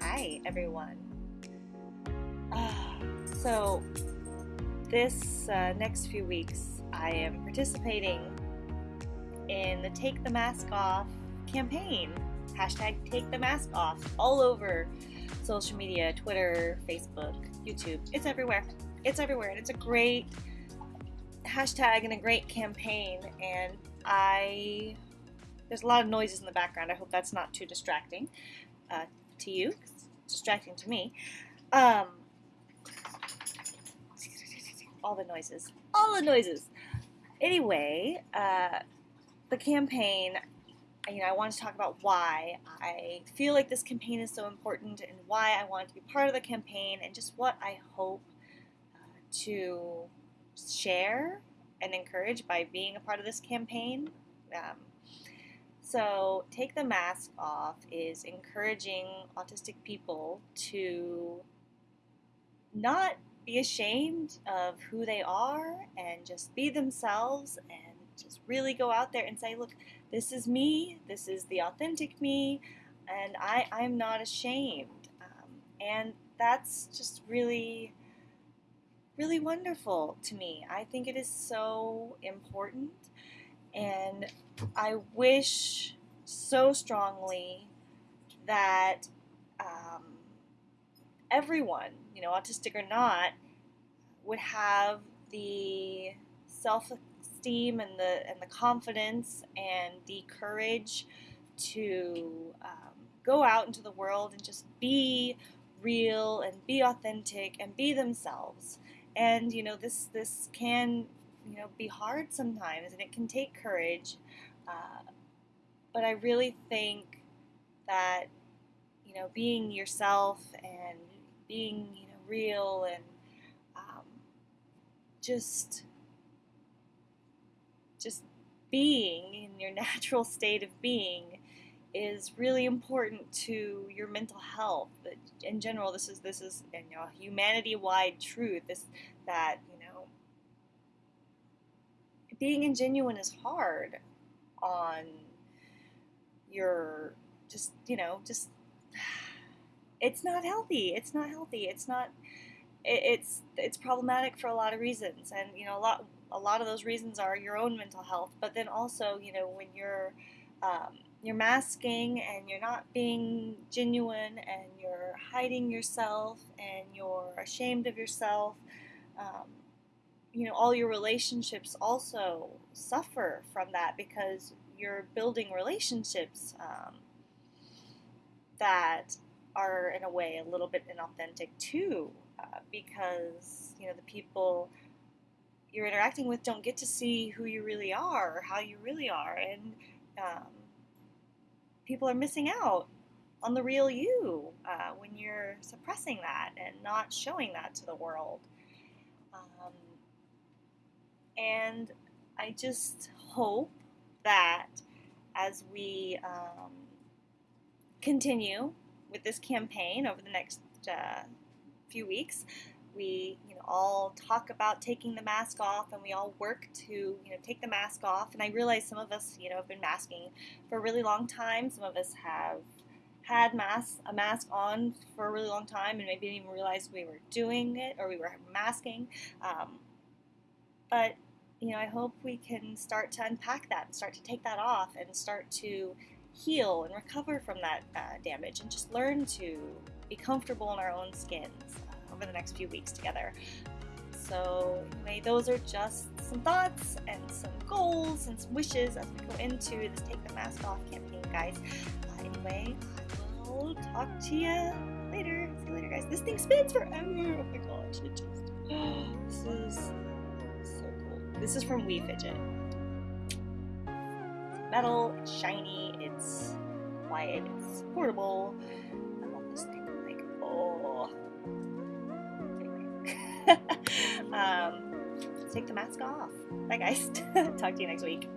Hi, everyone. Uh, so, this uh, next few weeks, I am participating in the Take the Mask Off campaign. Hashtag Take the Mask Off all over social media Twitter, Facebook, YouTube. It's everywhere. It's everywhere. And it's a great hashtag and a great campaign. And I. There's a lot of noises in the background. I hope that's not too distracting uh, to you. It's distracting to me. Um, all the noises. All the noises. Anyway, uh, the campaign, you know, I want to talk about why I feel like this campaign is so important and why I want to be part of the campaign and just what I hope uh, to share and encourage by being a part of this campaign. Um, so, Take the Mask Off is encouraging autistic people to not be ashamed of who they are and just be themselves and just really go out there and say, look, this is me, this is the authentic me, and I, I'm not ashamed. Um, and that's just really, really wonderful to me. I think it is so important. And I wish so strongly that um, everyone, you know, autistic or not, would have the self-esteem and the and the confidence and the courage to um, go out into the world and just be real and be authentic and be themselves. And you know, this this can you know be hard sometimes, and it can take courage. Uh, but I really think that you know being yourself and being you know real and um, just just being in your natural state of being is really important to your mental health. In general, this is this is you know humanity-wide truth. This that you know being ingenuine is hard on your just you know just it's not healthy. It's not healthy. It's not. It, it's it's problematic for a lot of reasons, and you know a lot a lot of those reasons are your own mental health. But then also, you know, when you're um, you're masking and you're not being genuine and you're hiding yourself and you're ashamed of yourself. Um, you know, all your relationships also suffer from that because you're building relationships um, that are in a way a little bit inauthentic too, uh, because you know the people you're interacting with don't get to see who you really are or how you really are, and um, people are missing out on the real you uh, when you're suppressing that and not showing that to the world. Um, and I just hope that as we um, continue with this campaign over the next uh, few weeks. We, you know, all talk about taking the mask off, and we all work to, you know, take the mask off. And I realize some of us, you know, have been masking for a really long time. Some of us have had mask a mask on for a really long time, and maybe didn't even realize we were doing it or we were masking. Um, but you know, I hope we can start to unpack that and start to take that off and start to heal and recover from that uh, damage and just learn to be comfortable in our own skins uh, over the next few weeks together. So, anyway, those are just some thoughts and some goals and some wishes as we go into this Take the Mask Off campaign, guys. Uh, anyway, I will talk to you later. See you later, guys. This thing spins forever. Oh my gosh, it just. This is. This is from Wii Fidget It's metal, it's shiny, it's quiet, it's portable. I love this thing. Like, oh. Um, take the mask off. Bye, guys. Talk to you next week.